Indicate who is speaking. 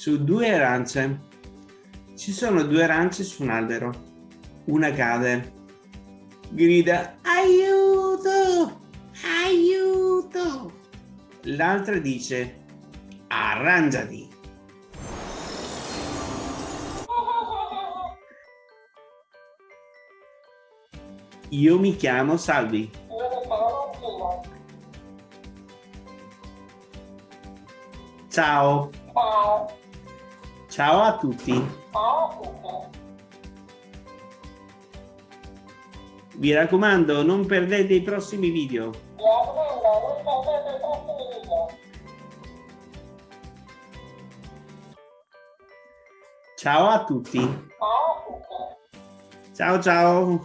Speaker 1: su due arance. Ci sono due arance su un albero. Una cade. Grida aiuto! Aiuto! L'altra dice arrangiati. Io mi chiamo Salvi. Ciao.
Speaker 2: Ciao.
Speaker 1: Ciao a tutti. Vi raccomando, non perdete i prossimi video. Ciao a tutti. Ciao.
Speaker 2: Ciao.